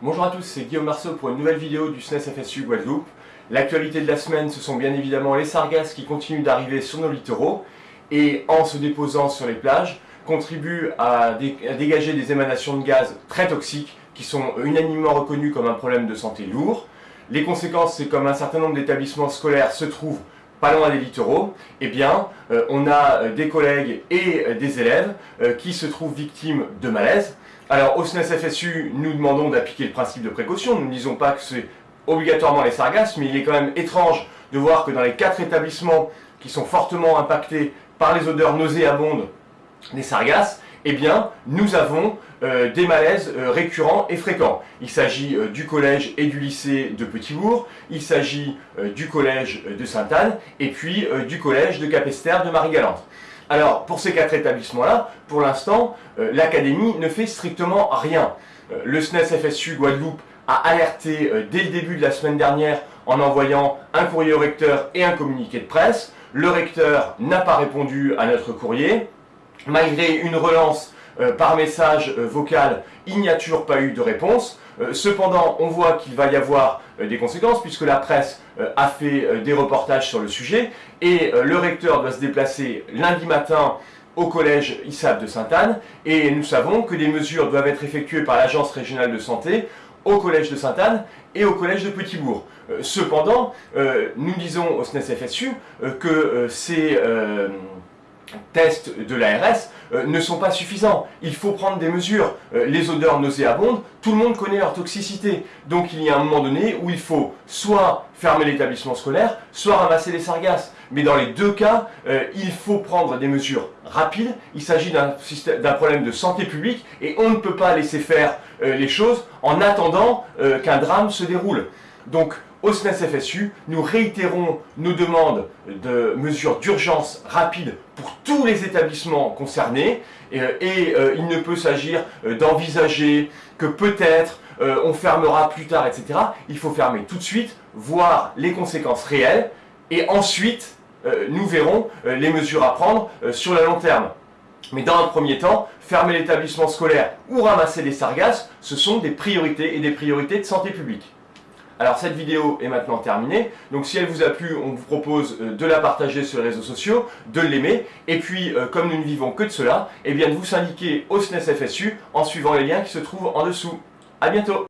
Bonjour à tous, c'est Guillaume Marceau pour une nouvelle vidéo du SNES FSU Guadeloupe. L'actualité de la semaine, ce sont bien évidemment les sargasses qui continuent d'arriver sur nos littoraux et en se déposant sur les plages, contribuent à, dégager des émanations de gaz très toxiques qui sont unanimement reconnues comme un problème de santé lourd. Les conséquences, c'est comme un certain nombre d'établissements scolaires se trouvent pas loin des littoraux, eh bien, euh, on a euh, des collègues et euh, des élèves qui se trouvent victimes de malaise. Alors, au SNES FSU, nous demandons d'appliquer le principe de précaution. Nous ne disons pas que c'est obligatoirement les sargasses, mais il est quand même étrange de voir que dans les quatre établissements qui sont fortement impactés par les odeurs nauséabondes des sargasses, eh bien, nous avons euh, des malaises euh, récurrents et fréquents. Il s'agit euh, du collège et du lycée de Petit-Bourg, il s'agit du collège de Sainte-Anne, et puis du collège de Capester de Marie-Galante. Alors, pour ces quatre établissements-là, pour l'instant, l'Académie ne fait strictement rien. le SNES FSU Guadeloupe a alerté dès le début de la semaine dernière en envoyant un courrier au recteur et un communiqué de presse. Le recteur n'a pas répondu à notre courrier. Malgré une relance euh, par message euh, vocal, il n'y a toujours pas eu de réponse. Euh, cependant, on voit qu'il va y avoir des conséquences puisque la presse a fait des reportages sur le sujet et le recteur doit se déplacer lundi matin au collège ISAB de Sainte-Anne et nous savons que des mesures doivent être effectuées par l'Agence régionale de santé au collège de Sainte-Anne et au collège de Petit-Bourg. cependant, nous disons au SNES FSU que ces tests de l'ARS euh, ne sont pas suffisants. Il faut prendre des mesures. Euh, les odeurs nauséabondes, tout le monde connaît leur toxicité. Donc il y a un moment donné où il faut soit fermer l'établissement scolaire, soit ramasser les sargasses. Mais dans les deux cas, euh, il faut prendre des mesures rapides. Il s'agit d'un problème de santé publique et on ne peut pas laisser faire les choses en attendant qu'un drame se déroule. Donc au SNES FSU, nous réitérons nos demandes de mesures d'urgence rapides pour tous les établissements concernés et, euh, il ne peut s'agir euh, d'envisager que peut-être euh, on fermera plus tard, etc. Il faut fermer tout de suite, voir les conséquences réelles et ensuite nous verrons les mesures à prendre sur le long terme. Mais dans un premier temps, fermer l'établissement scolaire ou ramasser les sargasses, ce sont des priorités et des priorités de santé publique. Alors cette vidéo est maintenant terminée, donc si elle vous a plu, on vous propose euh, de la partager sur les réseaux sociaux, de l'aimer, et puis euh, comme nous ne vivons que de cela, eh bien de vous syndiquer au SNES FSU en suivant les liens qui se trouvent en dessous. A bientôt